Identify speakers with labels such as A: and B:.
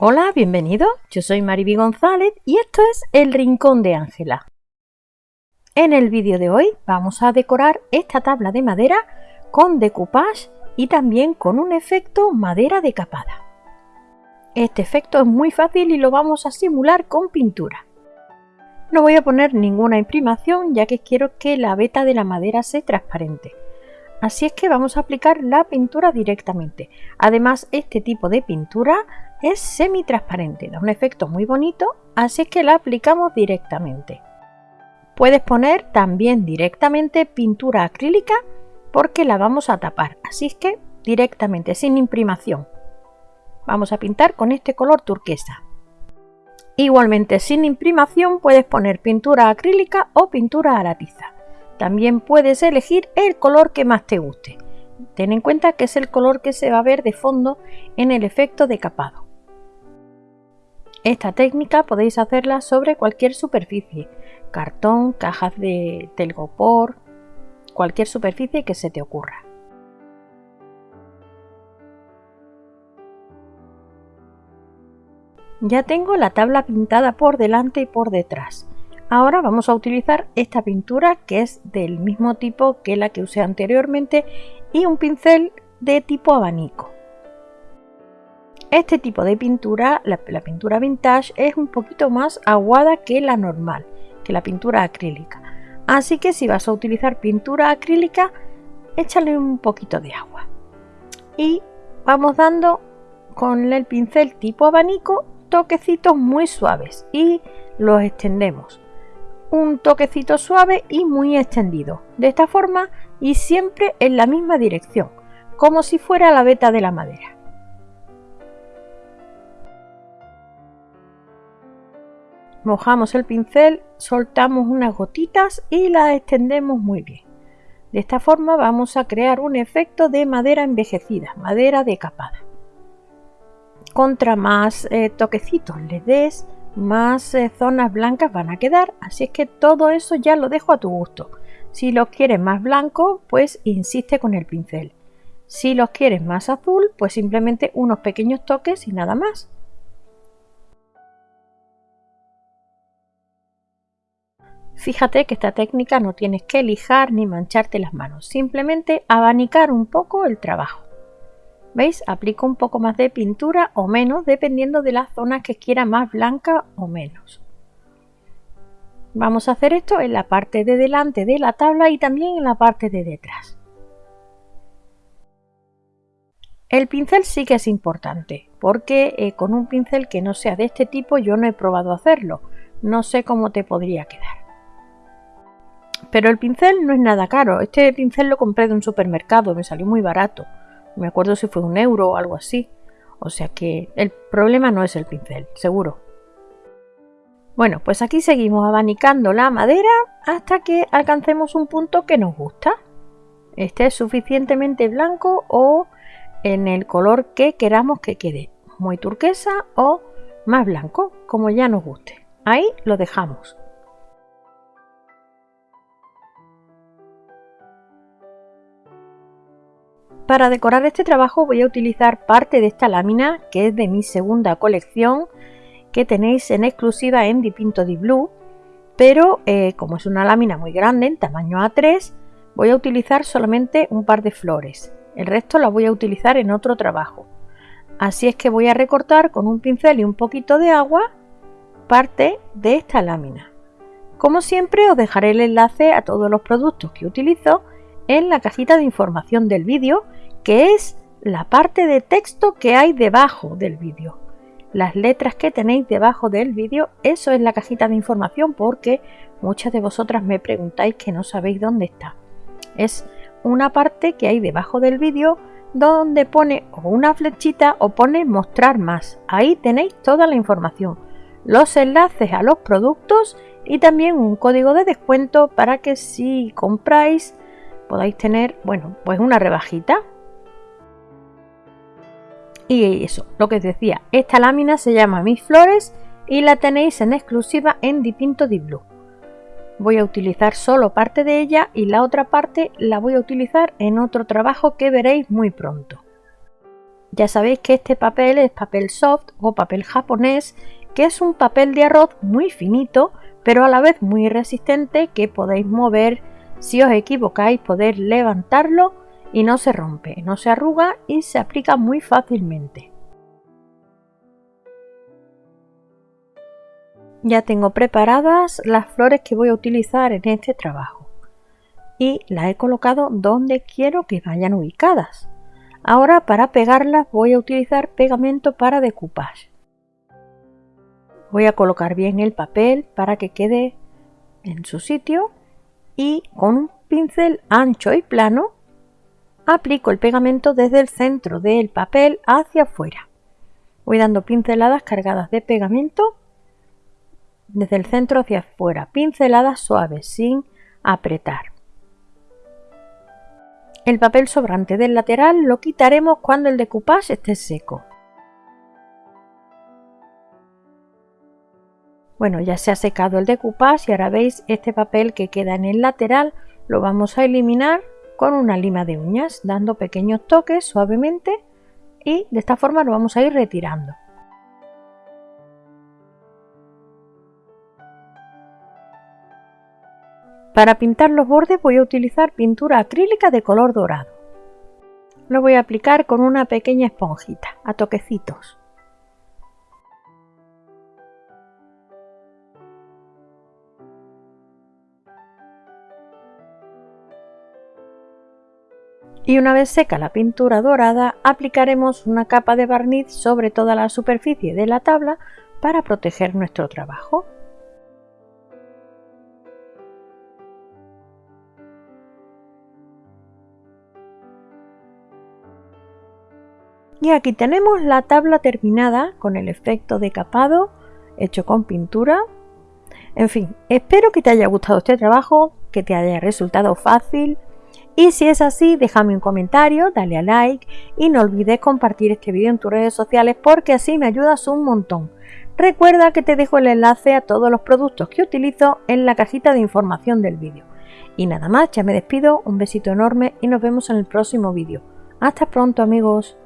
A: Hola, bienvenido. Yo soy Mariby González y esto es El Rincón de Ángela. En el vídeo de hoy vamos a decorar esta tabla de madera con decoupage y también con un efecto madera decapada. Este efecto es muy fácil y lo vamos a simular con pintura. No voy a poner ninguna imprimación ya que quiero que la veta de la madera sea transparente. Así es que vamos a aplicar la pintura directamente. Además, este tipo de pintura es semi-transparente, da un efecto muy bonito, así es que la aplicamos directamente. Puedes poner también directamente pintura acrílica porque la vamos a tapar, así es que directamente, sin imprimación. Vamos a pintar con este color turquesa. Igualmente sin imprimación puedes poner pintura acrílica o pintura a la tiza. También puedes elegir el color que más te guste. Ten en cuenta que es el color que se va a ver de fondo en el efecto de capado. Esta técnica podéis hacerla sobre cualquier superficie, cartón, cajas de telgopor, cualquier superficie que se te ocurra. Ya tengo la tabla pintada por delante y por detrás. Ahora vamos a utilizar esta pintura que es del mismo tipo que la que usé anteriormente y un pincel de tipo abanico. Este tipo de pintura, la, pintura vintage, es un poquito más aguada que la normal, que la pintura acrílica. Así que si vas a utilizar pintura acrílica, échale un poquito de agua. Y vamos dando con el pincel tipo abanico toquecitos muy suaves y los extendemos un toquecito suave y muy extendido, de esta forma y siempre en la misma dirección, como si fuera la veta de la madera. Mojamos el pincel, soltamos unas gotitas y las extendemos muy bien. De esta forma vamos a crear un efecto de madera envejecida, madera decapada. Contra más eh, toquecitos le des, más eh, zonas blancas van a quedar, así es que todo eso ya lo dejo a tu gusto. Si los quieres más blanco, pues insiste con el pincel. Si los quieres más azul, pues simplemente unos pequeños toques y nada más. Fíjate que esta técnica no tienes que lijar ni mancharte las manos, simplemente abanicar un poco el trabajo. ¿Veis? Aplico un poco más de pintura o menos dependiendo de la zona que quiera más blanca o menos. Vamos a hacer esto en la parte de delante de la tabla y también en la parte de detrás. El pincel sí que es importante porque eh, con un pincel que no sea de este tipo yo no he probado hacerlo. No sé cómo te podría quedar. Pero el pincel no es nada caro. Este pincel lo compré de un supermercado, me salió muy barato me acuerdo si fue un euro o algo así. O sea que el problema no es el pincel, seguro. Bueno, pues aquí seguimos abanicando la madera hasta que alcancemos un punto que nos gusta. Este es suficientemente blanco o en el color que queramos que quede. Muy turquesa o más blanco, como ya nos guste. Ahí lo dejamos. Para decorar este trabajo voy a utilizar parte de esta lámina que es de mi segunda colección que tenéis en exclusiva en Dipinto di Blue pero eh, como es una lámina muy grande en tamaño A3 voy a utilizar solamente un par de flores. El resto la voy a utilizar en otro trabajo. Así es que voy a recortar con un pincel y un poquito de agua parte de esta lámina. Como siempre os dejaré el enlace a todos los productos que utilizo en la cajita de información del vídeo que es la parte de texto que hay debajo del vídeo. Las letras que tenéis debajo del vídeo, eso es la cajita de información porque muchas de vosotras me preguntáis que no sabéis dónde está. Es una parte que hay debajo del vídeo donde pone una flechita o pone mostrar más. Ahí tenéis toda la información, los enlaces a los productos y también un código de descuento para que si compráis podáis tener, bueno, pues una rebajita y eso, lo que os decía, esta lámina se llama Mis Flores y la tenéis en exclusiva en Dipinto di Blue. Voy a utilizar solo parte de ella y la otra parte la voy a utilizar en otro trabajo que veréis muy pronto. Ya sabéis que este papel es papel soft o papel japonés, que es un papel de arroz muy finito, pero a la vez muy resistente que podéis mover si os equivocáis, poder levantarlo y no se rompe, no se arruga y se aplica muy fácilmente. Ya tengo preparadas las flores que voy a utilizar en este trabajo y las he colocado donde quiero que vayan ubicadas. Ahora para pegarlas voy a utilizar pegamento para decoupage. Voy a colocar bien el papel para que quede en su sitio y con un pincel ancho y plano aplico el pegamento desde el centro del papel hacia afuera. Voy dando pinceladas cargadas de pegamento desde el centro hacia afuera, pinceladas suaves sin apretar. El papel sobrante del lateral lo quitaremos cuando el decoupage esté seco. Bueno, ya se ha secado el decoupage y ahora veis este papel que queda en el lateral lo vamos a eliminar con una lima de uñas, dando pequeños toques suavemente y de esta forma lo vamos a ir retirando. Para pintar los bordes voy a utilizar pintura acrílica de color dorado. Lo voy a aplicar con una pequeña esponjita, a toquecitos. Y una vez seca la pintura dorada aplicaremos una capa de barniz sobre toda la superficie de la tabla para proteger nuestro trabajo. Y aquí tenemos la tabla terminada con el efecto de capado hecho con pintura. En fin, espero que te haya gustado este trabajo, que te haya resultado fácil, y si es así, déjame un comentario, dale a like y no olvides compartir este vídeo en tus redes sociales porque así me ayudas un montón. Recuerda que te dejo el enlace a todos los productos que utilizo en la cajita de información del vídeo. Y nada más, ya me despido, un besito enorme y nos vemos en el próximo vídeo. Hasta pronto amigos.